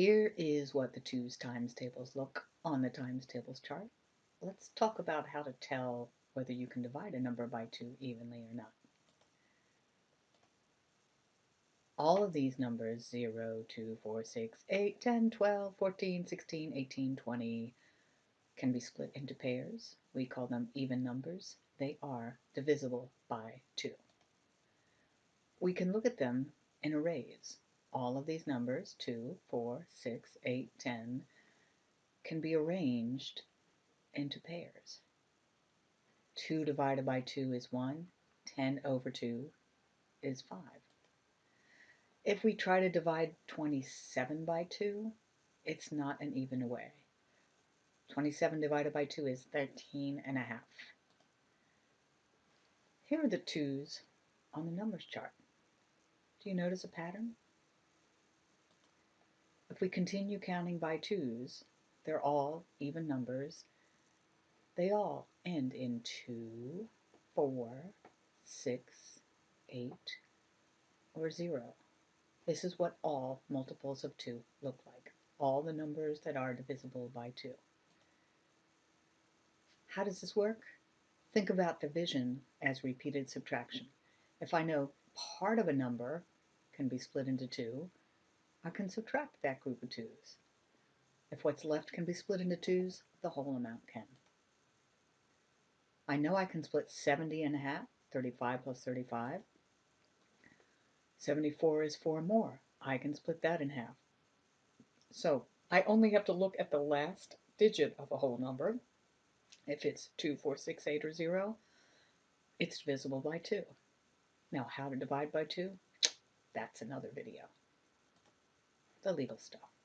Here is what the twos times tables look on the times tables chart. Let's talk about how to tell whether you can divide a number by 2 evenly or not. All of these numbers, 0, 2, 4, 6, 8, 10, 12, 14, 16, 18, 20, can be split into pairs. We call them even numbers. They are divisible by 2. We can look at them in arrays. All of these numbers, 2, 4, 6, 8, 10, can be arranged into pairs. 2 divided by 2 is 1. 10 over 2 is 5. If we try to divide 27 by 2, it's not an even way. 27 divided by 2 is 13 and a half. Here are the 2's on the numbers chart. Do you notice a pattern? If we continue counting by 2's, they're all even numbers. They all end in 2, 4, 6, 8, or 0. This is what all multiples of 2 look like. All the numbers that are divisible by 2. How does this work? Think about division as repeated subtraction. If I know part of a number can be split into 2, I can subtract that group of 2's. If what's left can be split into 2's, the whole amount can. I know I can split 70 in half, 35 plus 35. 74 is 4 more. I can split that in half. So I only have to look at the last digit of a whole number. If it's 2, 4, 6, 8, or 0, it's divisible by 2. Now how to divide by 2? That's another video. The legal stuff.